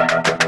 Thank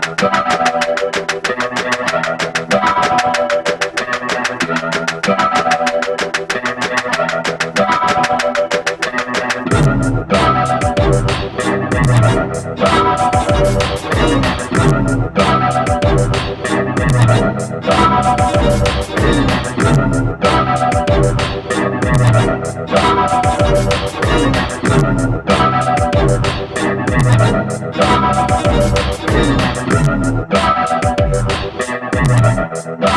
Bye. Thank you.